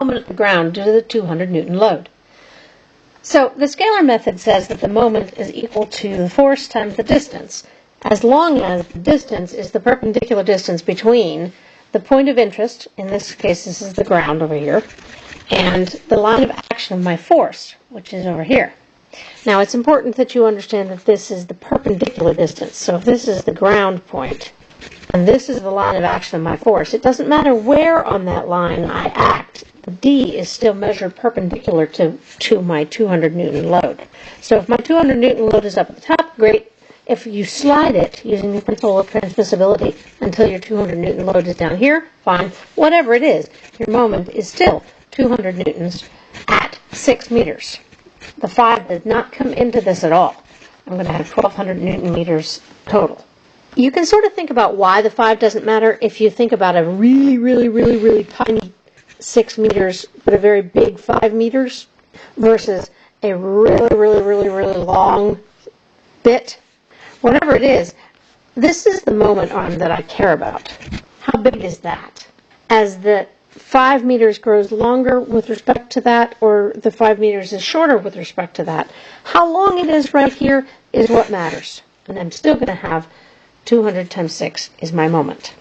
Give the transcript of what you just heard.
moment at the ground due to the 200 newton load. So the scalar method says that the moment is equal to the force times the distance, as long as the distance is the perpendicular distance between the point of interest, in this case this is the ground over here, and the line of action of my force, which is over here. Now it's important that you understand that this is the perpendicular distance. So if this is the ground point, and this is the line of action of my force, it doesn't matter where on that line I act, D is still measured perpendicular to, to my 200 newton load. So if my 200 newton load is up at the top, great. If you slide it using the principle of transmissibility until your 200 newton load is down here, fine. Whatever it is, your moment is still 200 newtons at 6 meters. The 5 did not come into this at all. I'm going to have 1200 newton meters total. You can sort of think about why the 5 doesn't matter if you think about a really, really, really, really tiny 6 meters, but a very big 5 meters versus a really, really, really, really long bit. Whatever it is, this is the moment arm that I care about. How big is that? As the 5 meters grows longer with respect to that, or the 5 meters is shorter with respect to that, how long it is right here is what matters. And I'm still going to have 200 times 6 is my moment.